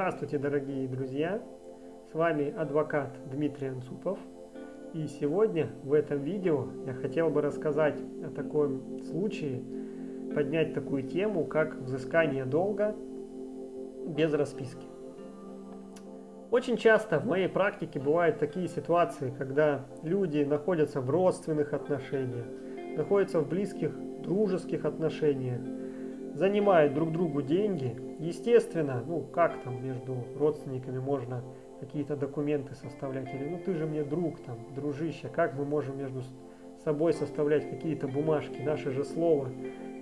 Здравствуйте, дорогие друзья! С вами адвокат Дмитрий Анцупов. И сегодня в этом видео я хотел бы рассказать о таком случае, поднять такую тему, как взыскание долга без расписки. Очень часто в моей практике бывают такие ситуации, когда люди находятся в родственных отношениях, находятся в близких дружеских отношениях, занимают друг другу деньги. Естественно, ну как там между родственниками можно какие-то документы составлять, или ну ты же мне друг, там, дружище, как мы можем между собой составлять какие-то бумажки, наше же слово,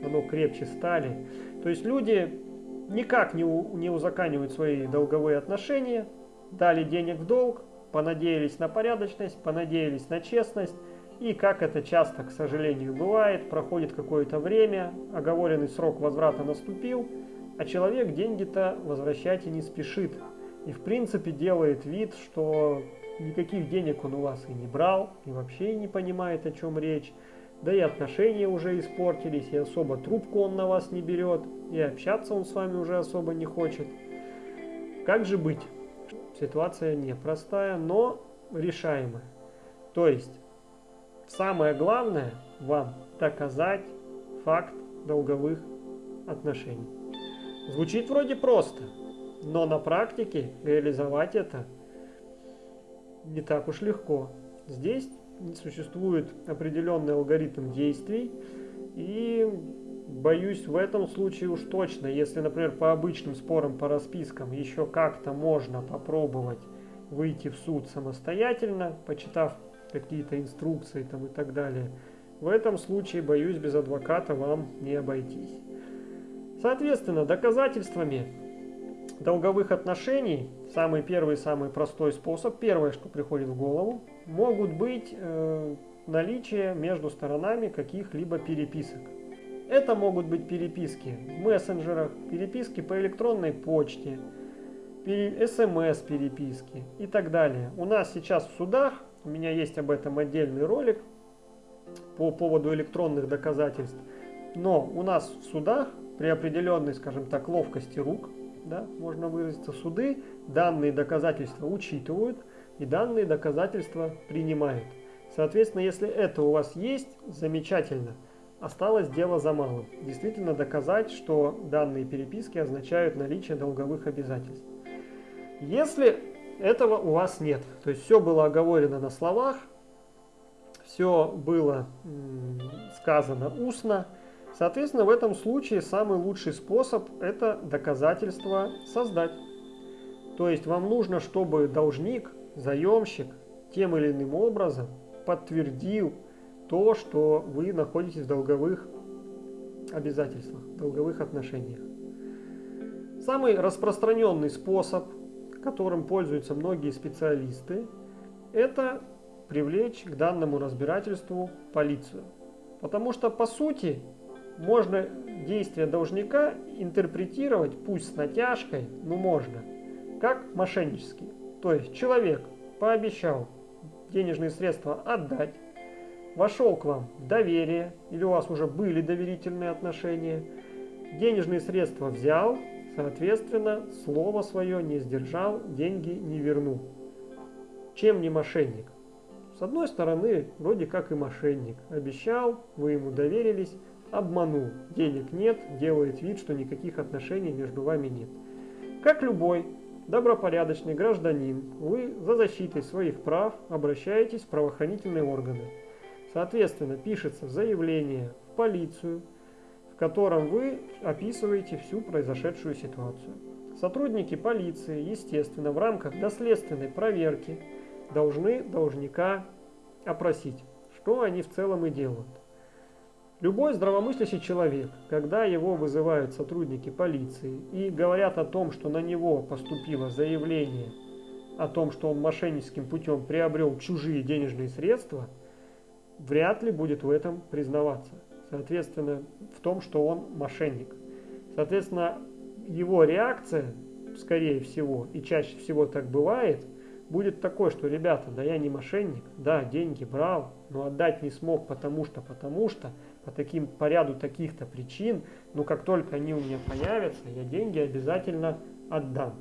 оно крепче стали. То есть люди никак не, у, не узаканивают свои долговые отношения, дали денег в долг, понадеялись на порядочность, понадеялись на честность, и как это часто, к сожалению, бывает, проходит какое-то время, оговоренный срок возврата наступил, а человек деньги-то возвращать и не спешит. И в принципе делает вид, что никаких денег он у вас и не брал, и вообще не понимает, о чем речь. Да и отношения уже испортились, и особо трубку он на вас не берет, и общаться он с вами уже особо не хочет. Как же быть? Ситуация непростая, но решаемая. То есть Самое главное вам доказать факт долговых отношений. Звучит вроде просто, но на практике реализовать это не так уж легко. Здесь существует определенный алгоритм действий и боюсь в этом случае уж точно, если, например, по обычным спорам по распискам еще как-то можно попробовать выйти в суд самостоятельно, почитав какие-то инструкции там и так далее. В этом случае, боюсь, без адвоката вам не обойтись. Соответственно, доказательствами долговых отношений, самый первый, самый простой способ, первое, что приходит в голову, могут быть э, наличие между сторонами каких-либо переписок. Это могут быть переписки в мессенджерах, переписки по электронной почте, смс-переписки и так далее. У нас сейчас в судах у меня есть об этом отдельный ролик по поводу электронных доказательств. Но у нас в судах при определенной, скажем так, ловкости рук, да, можно выразиться, суды данные доказательства учитывают и данные доказательства принимают. Соответственно, если это у вас есть, замечательно. Осталось дело за малым. Действительно доказать, что данные переписки означают наличие долговых обязательств. Если этого у вас нет. То есть все было оговорено на словах, все было сказано устно. Соответственно, в этом случае самый лучший способ – это доказательство создать. То есть вам нужно, чтобы должник, заемщик тем или иным образом подтвердил то, что вы находитесь в долговых обязательствах, долговых отношениях. Самый распространенный способ которым пользуются многие специалисты, это привлечь к данному разбирательству полицию. Потому что по сути можно действия должника интерпретировать, пусть с натяжкой, но можно, как мошеннические. То есть человек пообещал денежные средства отдать, вошел к вам в доверие, или у вас уже были доверительные отношения, денежные средства взял, Соответственно, слово свое не сдержал, деньги не вернул. Чем не мошенник? С одной стороны, вроде как и мошенник. Обещал, вы ему доверились, обманул. Денег нет, делает вид, что никаких отношений между вами нет. Как любой добропорядочный гражданин, вы за защитой своих прав обращаетесь в правоохранительные органы. Соответственно, пишется заявление в полицию, в котором вы описываете всю произошедшую ситуацию. Сотрудники полиции, естественно, в рамках доследственной проверки должны должника опросить, что они в целом и делают. Любой здравомыслящий человек, когда его вызывают сотрудники полиции и говорят о том, что на него поступило заявление о том, что он мошенническим путем приобрел чужие денежные средства, вряд ли будет в этом признаваться соответственно, в том, что он мошенник. Соответственно, его реакция, скорее всего, и чаще всего так бывает, будет такой, что, ребята, да я не мошенник, да, деньги брал, но отдать не смог, потому что, потому что, по таким, по ряду таких-то причин, но как только они у меня появятся, я деньги обязательно отдам.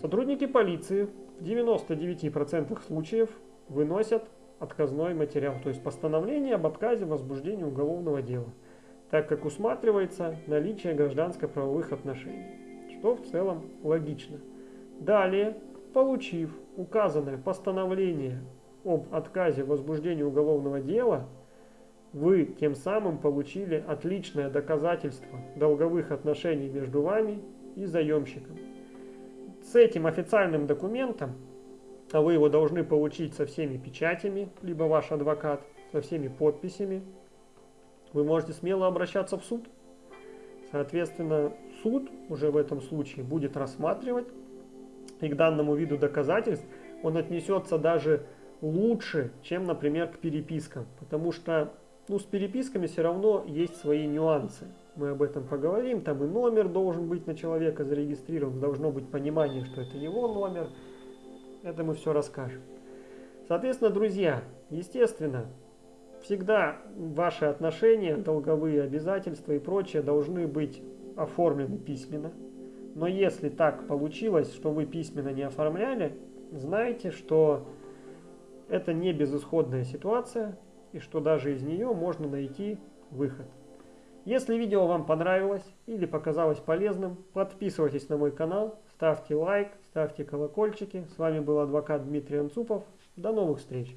Сотрудники полиции в 99% случаев выносят отказной материал, то есть постановление об отказе в уголовного дела, так как усматривается наличие гражданско-правовых отношений, что в целом логично. Далее, получив указанное постановление об отказе в уголовного дела, вы тем самым получили отличное доказательство долговых отношений между вами и заемщиком. С этим официальным документом, а вы его должны получить со всеми печатями, либо ваш адвокат, со всеми подписями, вы можете смело обращаться в суд. Соответственно, суд уже в этом случае будет рассматривать, и к данному виду доказательств он отнесется даже лучше, чем, например, к перепискам, потому что ну, с переписками все равно есть свои нюансы. Мы об этом поговорим. Там и номер должен быть на человека зарегистрирован. Должно быть понимание, что это его номер. Это мы все расскажем. Соответственно, друзья, естественно, всегда ваши отношения, долговые обязательства и прочее должны быть оформлены письменно. Но если так получилось, что вы письменно не оформляли, знайте, что это не безысходная ситуация, и что даже из нее можно найти выход. Если видео вам понравилось или показалось полезным, подписывайтесь на мой канал, ставьте лайк, ставьте колокольчики. С вами был адвокат Дмитрий Анцупов. До новых встреч!